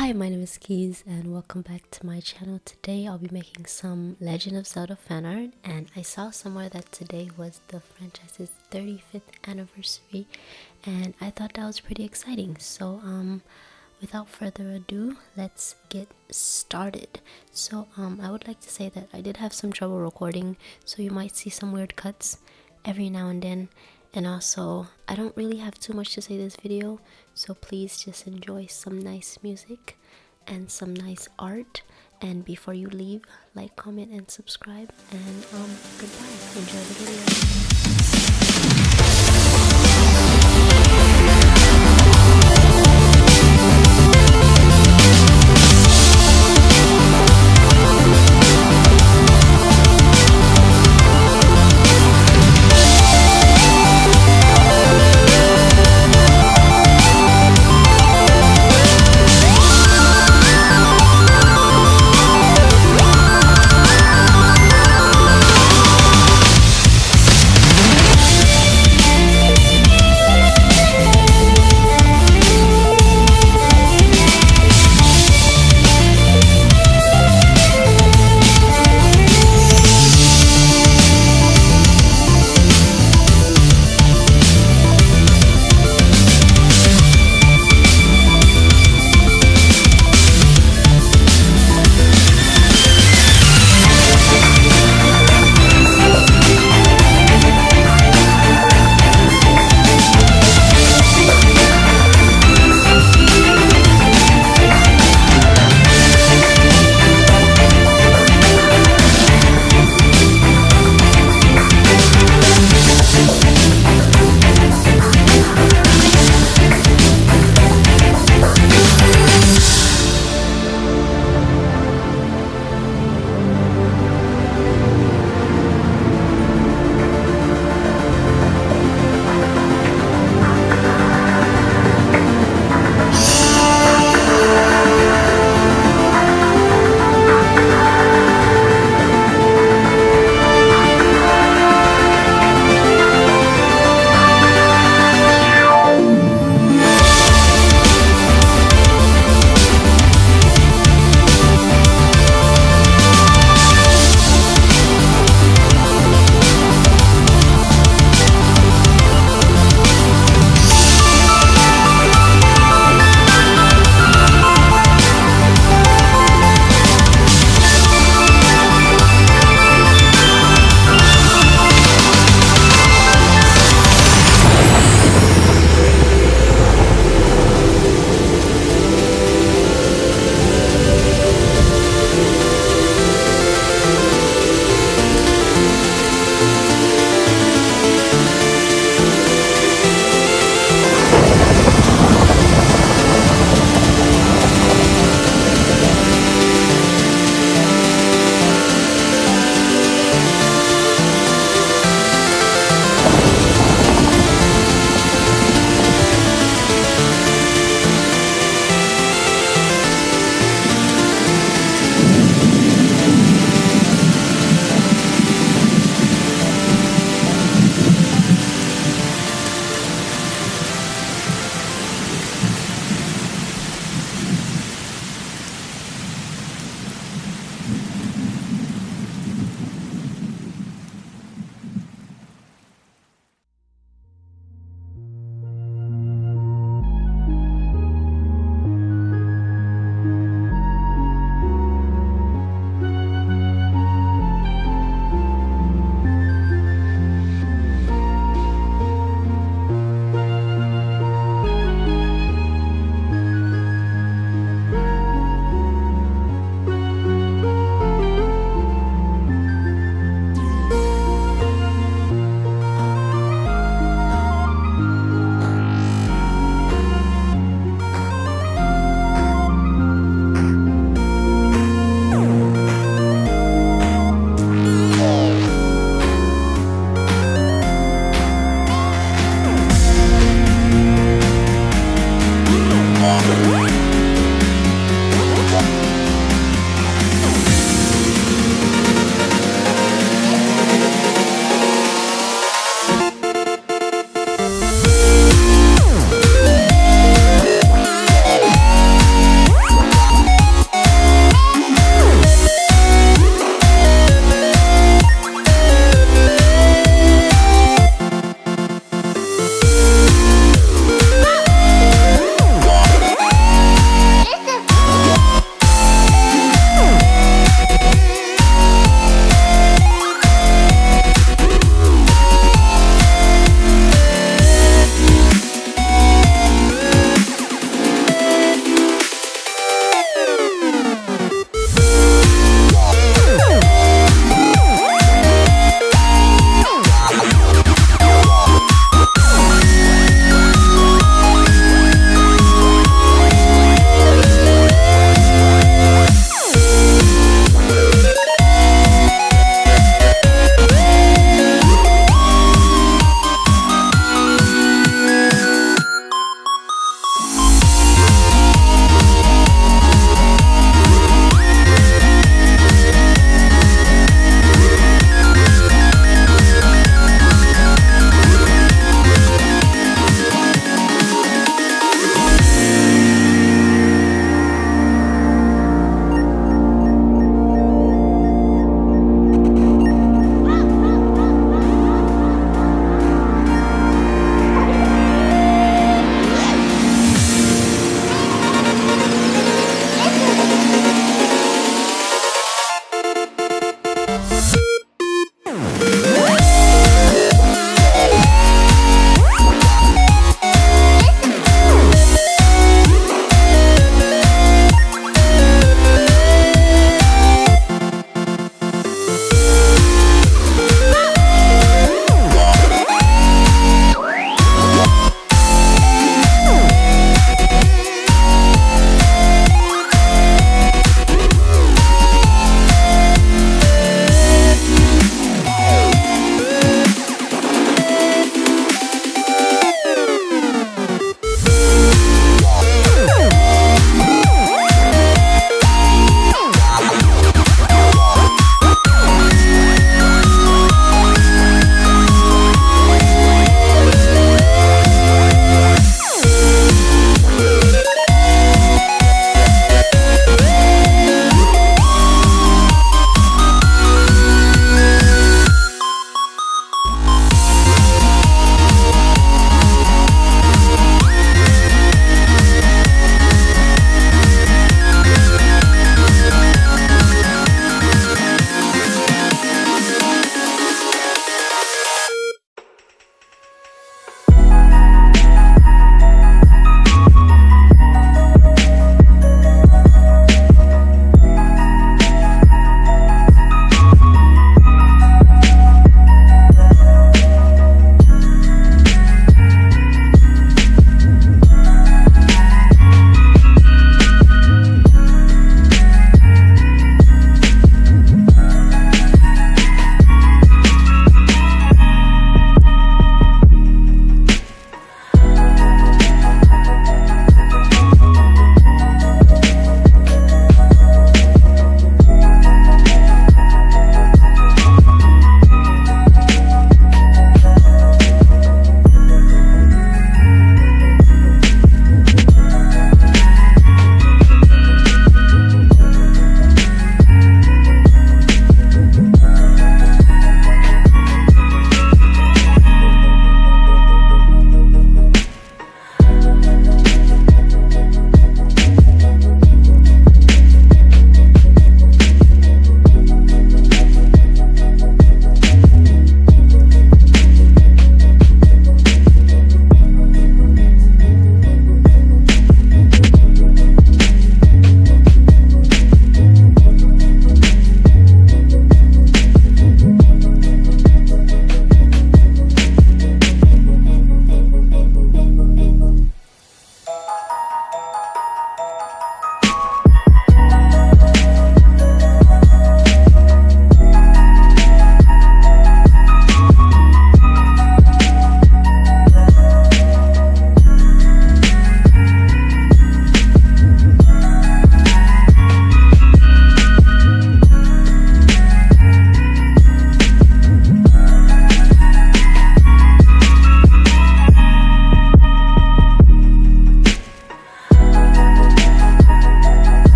Hi, my name is Keys and welcome back to my channel. Today I'll be making some Legend of Zelda fan art and I saw somewhere that today was the franchise's 35th anniversary and I thought that was pretty exciting. So um without further ado, let's get started. So um I would like to say that I did have some trouble recording so you might see some weird cuts every now and then and also i don't really have too much to say this video so please just enjoy some nice music and some nice art. And before you leave like comment and subscribe. And um goodbye. Enjoy the video